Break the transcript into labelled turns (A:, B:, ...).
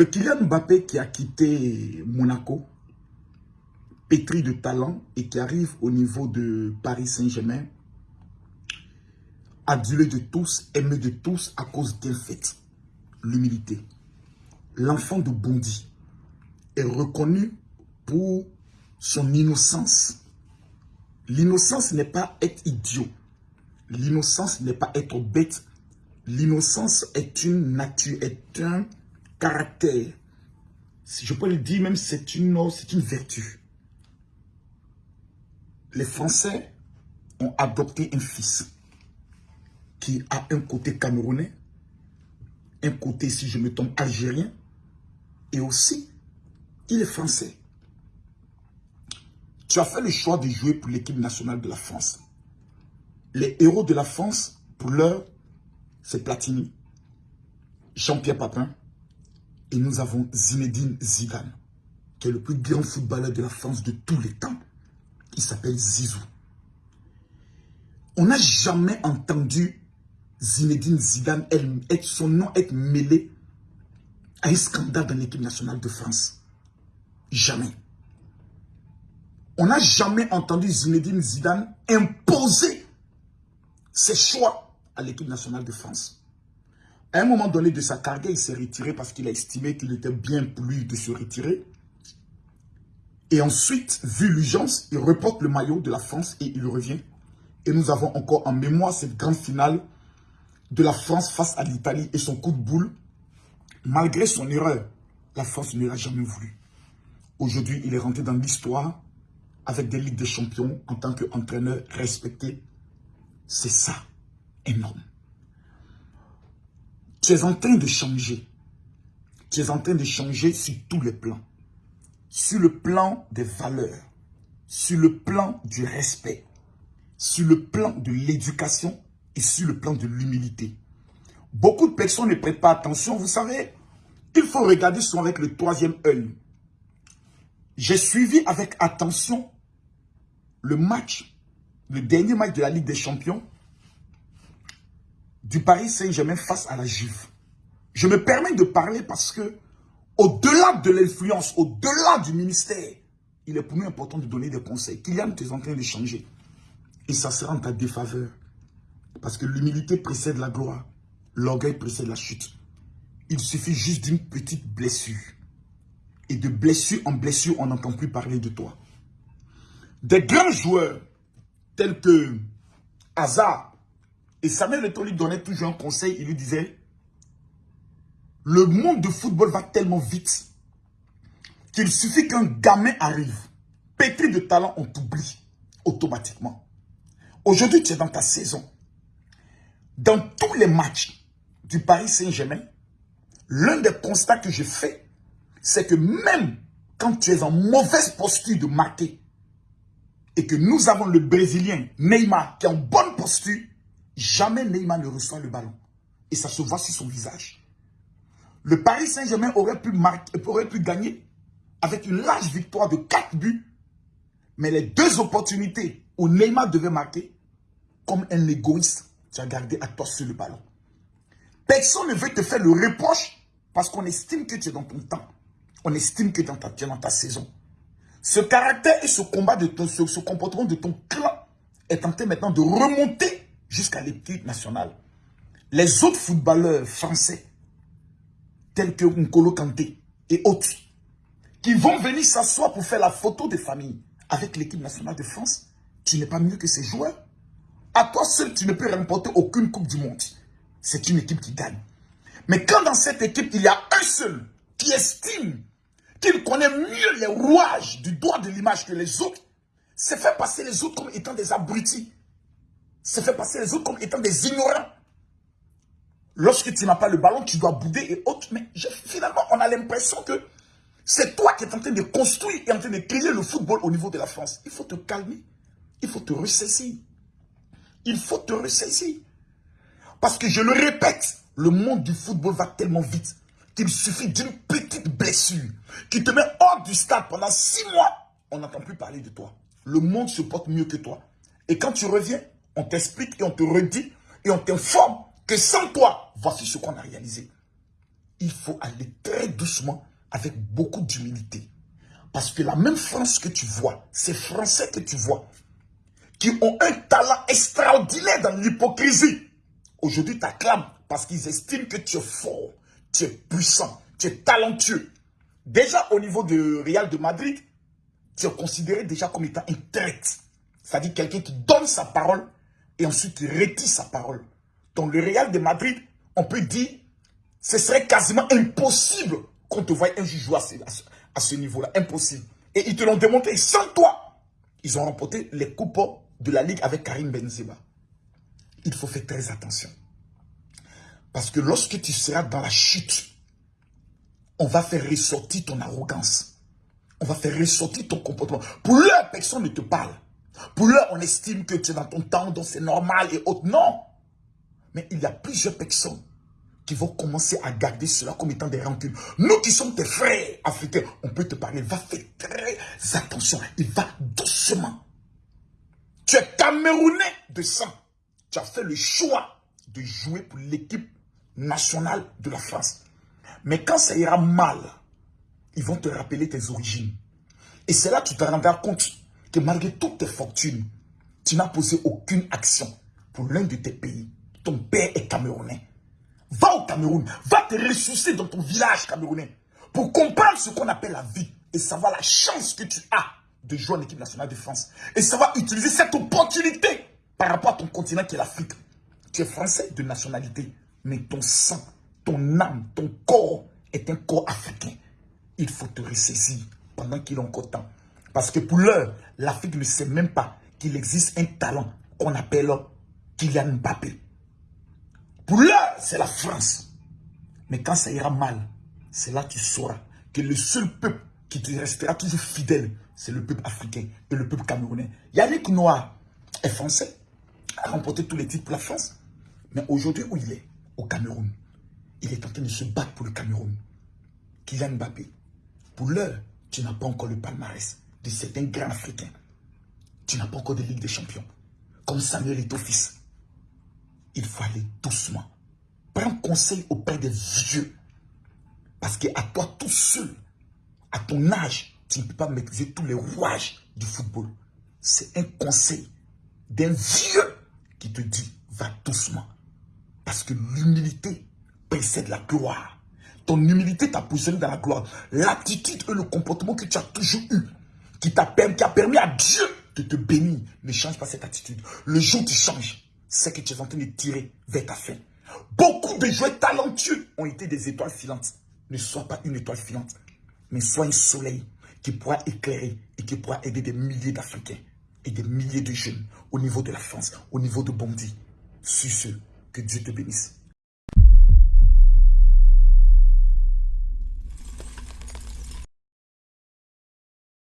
A: Le Kylian Mbappé qui a quitté Monaco, pétri de talent et qui arrive au niveau de Paris Saint-Germain, adulé de tous, aimé de tous à cause d'un fait, l'humilité. L'enfant de Bondy est reconnu pour son innocence. L'innocence n'est pas être idiot. L'innocence n'est pas être bête. L'innocence est une nature, est un caractère. Je peux le dire, même c'est une, c'est une vertu. Les Français ont adopté un fils qui a un côté camerounais, un côté, si je me tombe, algérien, et aussi, il est français. Tu as fait le choix de jouer pour l'équipe nationale de la France. Les héros de la France, pour l'heure, c'est Platini, Jean-Pierre Papin, et nous avons Zinedine Zidane, qui est le plus grand footballeur de la France de tous les temps. Il s'appelle Zizou. On n'a jamais entendu Zinedine Zidane, son nom être mêlé à un scandale dans l'équipe nationale de France. Jamais. On n'a jamais entendu Zinedine Zidane imposer ses choix à l'équipe nationale de France. À un moment donné de sa carrière, il s'est retiré parce qu'il a estimé qu'il était bien pour lui de se retirer. Et ensuite, vu l'urgence, il reporte le maillot de la France et il revient. Et nous avons encore en mémoire cette grande finale de la France face à l'Italie et son coup de boule. Malgré son erreur, la France ne l'a jamais voulu. Aujourd'hui, il est rentré dans l'histoire avec des Ligues des Champions en tant qu'entraîneur respecté. C'est ça, énorme. En train de changer. Tu es en train de changer sur tous les plans. Sur le plan des valeurs, sur le plan du respect, sur le plan de l'éducation et sur le plan de l'humilité. Beaucoup de personnes ne prêtent pas attention. Vous savez, il faut regarder souvent avec le troisième œil. J'ai suivi avec attention le match, le dernier match de la Ligue des Champions du Paris Saint-Germain face à la Juve. Je me permets de parler parce que, au-delà de l'influence, au-delà du ministère, il est pour nous important de donner des conseils. Kylian, tu es en train de changer. Et ça sera en ta défaveur. Parce que l'humilité précède la gloire. L'orgueil précède la chute. Il suffit juste d'une petite blessure. Et de blessure en blessure, on n'entend plus parler de toi. Des grands joueurs tels que Hazard et Samuel Eto'o lui donnait toujours un conseil. Il lui disait, le monde de football va tellement vite qu'il suffit qu'un gamin arrive, pétri de talent, on t'oublie automatiquement. Aujourd'hui, tu es dans ta saison. Dans tous les matchs du Paris Saint-Germain, l'un des constats que je fais, c'est que même quand tu es en mauvaise posture de marquer, et que nous avons le Brésilien Neymar qui est en bonne posture, jamais Neymar ne reçoit le ballon. Et ça se voit sur son visage. Le Paris Saint-Germain aurait pu, aurait pu gagner avec une large victoire de 4 buts. Mais les deux opportunités où Neymar devait marquer, comme un égoïste, tu as gardé à toi sur le ballon. Personne ne veut te faire le reproche parce qu'on estime que tu es dans ton temps. On estime que tu es dans ta saison. Ce caractère et ce combat, de ton, ce, comportement de ton clan est en train maintenant de remonter jusqu'à l'équipe nationale. Les autres footballeurs français, tels que Nkolo Kanté et autres, qui vont venir s'asseoir pour faire la photo de famille avec l'équipe nationale de France, tu n'es pas mieux que ces joueurs. À toi seul, tu ne peux remporter aucune Coupe du Monde. C'est une équipe qui gagne. Mais quand dans cette équipe, il y a un seul qui estime qu'il connaît mieux les rouages du droit de l'image que les autres, c'est fait passer les autres comme étant des abrutis. C'est fait passer les autres comme étant des ignorants. Lorsque tu n'as pas le ballon, tu dois bouder et autres. Mais finalement, on a l'impression que c'est toi qui es en train de construire et en train de créer le football au niveau de la France. Il faut te calmer. Il faut te ressaisir. Il faut te ressaisir. Parce que je le répète, le monde du football va tellement vite qu'il suffit d'une petite blessure qui te met hors du stade pendant six mois. On n'entend plus parler de toi. Le monde se porte mieux que toi. Et quand tu reviens, on t'explique et on te redit et on t'informe que sans toi, voici ce qu'on a réalisé. il faut aller très doucement avec beaucoup d'humilité. Parce que la même France que tu vois, ces Français que tu vois, qui ont un talent extraordinaire dans l'hypocrisie, aujourd'hui t'acclament parce qu'ils estiment que tu es fort, tu es puissant, tu es talentueux. Déjà au niveau de Real de Madrid, tu es considéré déjà comme étant un traite. C'est-à-dire quelqu'un qui donne sa parole et ensuite qui retire sa parole. Dans le Real de Madrid, on peut dire, ce serait quasiment impossible qu'on te voie un juge jouer à ce, niveau-là. Impossible. Et ils te l'ont démontré sans toi. Ils ont remporté les coupes de la Ligue avec Karim Benzema. Il faut faire très attention. Parce que lorsque tu seras dans la chute, on va faire ressortir ton arrogance. On va faire ressortir ton comportement. Pour l'heure, personne ne te parle. Pour l'heure, on estime que tu es dans ton temps, donc c'est normal et autres. Non. Mais il y a plusieurs personnes qui vont commencer à garder cela comme étant des rancunes. Nous qui sommes tes frères africains, on peut te parler. Va faire très attention. Il va doucement. Tu es Camerounais de sang. Tu as fait le choix de jouer pour l'équipe nationale de la France. Mais quand ça ira mal, ils vont te rappeler tes origines. Et c'est là que tu te rendras compte que malgré toutes tes fortunes, tu n'as posé aucune action pour l'un de tes pays. Ton père est camerounais. Va au Cameroun, va te ressourcer dans ton village camerounais pour comprendre ce qu'on appelle la vie et savoir la chance que tu as de jouer en équipe nationale de France et savoir utiliser cette opportunité par rapport à ton continent qui est l'Afrique. Tu es français de nationalité, mais ton sang, ton âme, ton corps est un corps africain. Il faut te ressaisir pendant qu'il est encore temps. Parce que pour l'heure, l'Afrique ne sait même pas qu'il existe un talent qu'on appelle Kylian Mbappé. Pour l'heure, c'est la France. Mais quand ça ira mal, c'est là que tu sauras que le seul peuple qui te restera toujours fidèle, c'est le peuple africain et le peuple camerounais. Yannick Noir est français, a remporté tous les titres pour la France. Mais aujourd'hui, où il est? Au Cameroun. Il est en train de se battre pour le Cameroun. Kylian Mbappé, pour l'heure, tu n'as pas encore le palmarès de certains grands Africains. Tu n'as pas encore de Ligue des Champions. Comme Samuel est fils il faut aller doucement. Prends conseil auprès des vieux. Parce qu'à toi tout seul, à ton âge, tu ne peux pas maîtriser tous les rouages du football. C'est un conseil d'un vieux qui te dit, va doucement. Parce que l'humilité précède la gloire. Ton humilité t'a positionné dans la gloire. L'attitude et le comportement que tu as toujours eu, qui, a permis à Dieu de te bénir, ne change pas cette attitude. Le jour où tu changes, c'est que tu es en train de tirer vers ta fin. Beaucoup de joueurs talentueux ont été des étoiles filantes. Ne sois pas une étoile filante, mais sois un soleil qui pourra éclairer et qui pourra aider des milliers d'Africains et des milliers de jeunes au niveau de la France, au niveau de Bondy. Sur ce, que Dieu te bénisse.